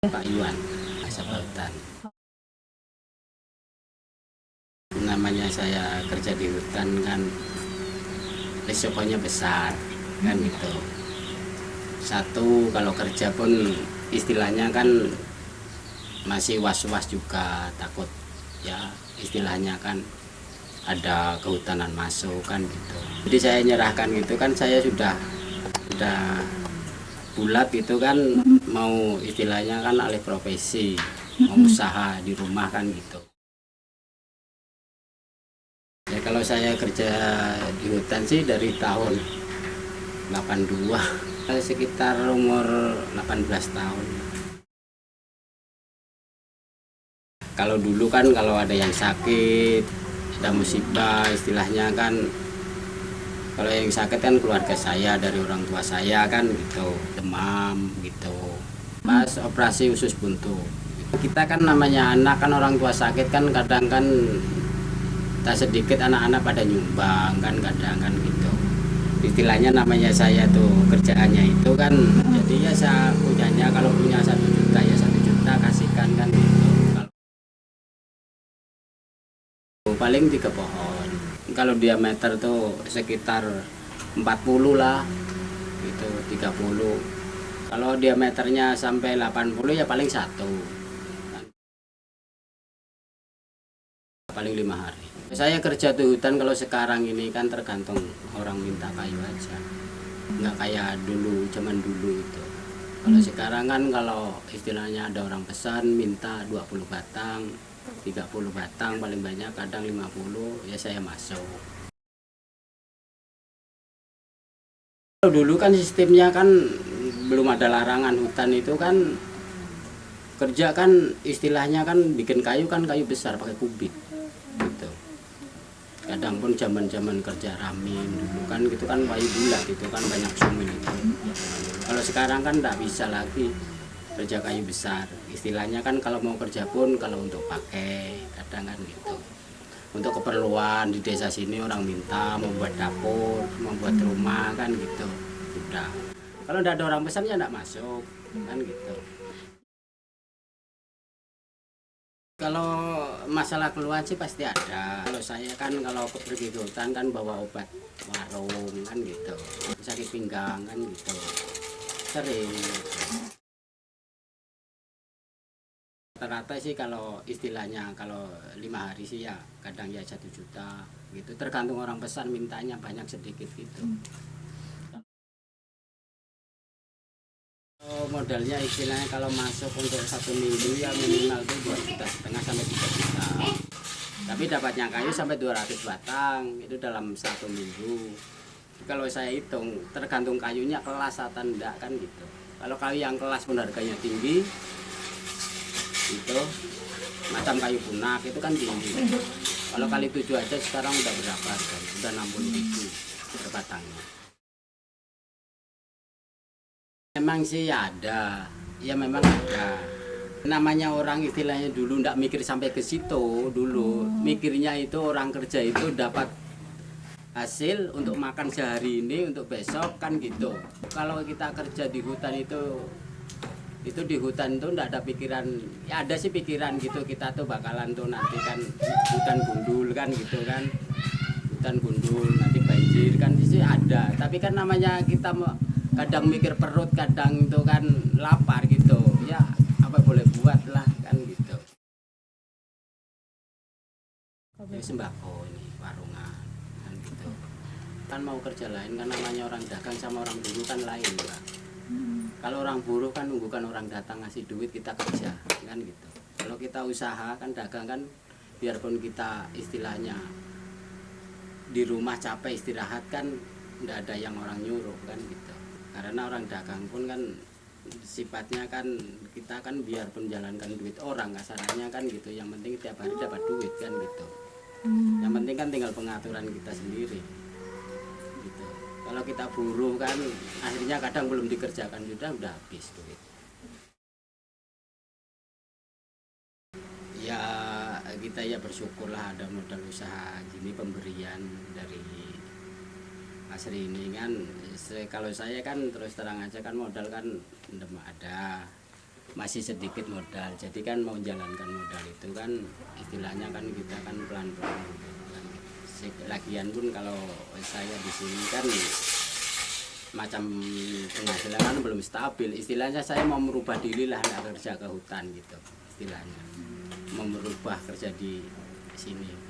Pak Iwan Asap Hutan namanya saya kerja di hutan kan risikonya besar kan gitu. Satu kalau kerja pun istilahnya kan masih was-was juga takut ya istilahnya kan ada kehutanan masuk kan gitu. Jadi saya nyerahkan gitu kan saya sudah sudah bulat gitu kan mau istilahnya kan alih profesi mau usaha di rumah kan gitu. Ya kalau saya kerja di hutan sih dari tahun 82 sekitar umur 18 tahun. Kalau dulu kan kalau ada yang sakit ada musibah istilahnya kan kalau yang sakit kan keluarga saya dari orang tua saya kan gitu demam gitu. Pas operasi usus buntu. Kita kan namanya anak kan orang tua sakit kan kadang kan tak sedikit anak-anak pada nyumbang kan kadang kan gitu. Istilahnya namanya saya tuh kerjaannya itu kan jadi ya saya punyanya kalau punya satu juta ya satu juta kasihkan kan gitu. Paling tiga pohon kalau diameter tuh sekitar 40 lah itu 30 kalau diameternya sampai 80 ya paling satu. Paling lima hari. Saya kerja di hutan kalau sekarang ini kan tergantung orang minta kayu aja. Nggak kayak dulu zaman dulu itu kalau sekarang kan kalau istilahnya ada orang pesan minta 20 batang 30 batang paling banyak kadang 50 ya saya masuk. Dulu kan sistemnya kan belum ada larangan hutan itu kan kerja kan istilahnya kan bikin kayu kan kayu besar pakai kubik kadang pun zaman zaman kerja ramin dulu kan gitu kan kayu bulat itu kan banyak sumin itu. Kalau sekarang kan tidak bisa lagi kerja kayu besar. Istilahnya kan kalau mau kerja pun kalau untuk pakai kadang kan gitu. Untuk keperluan di desa sini orang minta membuat dapur membuat rumah kan gitu. Sudah kalau tidak ada orang pesan ya tidak masuk kan gitu kalau masalah keluhan sih pasti ada. Kalau saya kan kalau pergi ke hutan kan bawa obat warung kan gitu. Sakit pinggang kan gitu. Sering. Rata-rata sih kalau istilahnya kalau lima hari sih ya kadang ya satu juta gitu. Tergantung orang pesan mintanya banyak sedikit gitu modalnya istilahnya kalau masuk untuk satu minggu ya minimal tuh dua juta setengah sampai tiga juta. Tapi dapatnya kayu sampai 200 batang itu dalam satu minggu. Kalau saya hitung tergantung kayunya kelas atau enggak kan gitu. Kalau kayu yang kelas pun harganya tinggi itu macam kayu punak itu kan tinggi. Kalau kali tujuh aja sekarang udah berapa kan udah 60 ribu per batangnya Memang sih ada, ya memang ada. Namanya orang istilahnya dulu ndak mikir sampai ke situ dulu. Mikirnya itu orang kerja itu dapat hasil untuk makan sehari ini untuk besok kan gitu. Kalau kita kerja di hutan itu itu di hutan itu ndak ada pikiran ya ada sih pikiran gitu kita tuh bakalan tuh nanti kan hutan gundul kan gitu kan hutan gundul nanti banjir kan sih ada tapi kan namanya kita mau kadang mikir perut kadang itu kan lapar gitu. Ya apa boleh buat lah kan gitu. Ya, sembako ini warungan kan gitu. Kan mau kerja lain kan namanya orang dagang sama orang buruh kan lain pak. Kalau orang buruh kan nunggukan orang datang ngasih duit kita kerja kan gitu. Kalau kita usaha kan dagang kan biarpun kita istilahnya di rumah capek istirahat kan tidak ada yang orang nyuruh kan gitu karena orang dagang pun kan sifatnya kan kita kan biar menjalankan duit orang kasarnya kan gitu. Yang penting tiap hari dapat duit kan gitu. Hmm. yang penting kan tinggal pengaturan kita sendiri. Gitu. Kalau kita buruh kan akhirnya kadang belum dikerjakan sudah udah habis duit. Ya kita ya bersyukurlah ada modal usaha gini pemberian dari asri ini kan. Kalau saya kan terus terang aja kan modal kan ada. Masih sedikit modal. Jadi kan mau menjalankan modal itu kan istilahnya kan kita kan pelan-pelan. Lagian pun kalau saya di sini kan macam penghasilan kan belum stabil. Istilahnya saya mau merubah diri lah kerja ke hutan gitu istilahnya. Mau merubah kerja di sini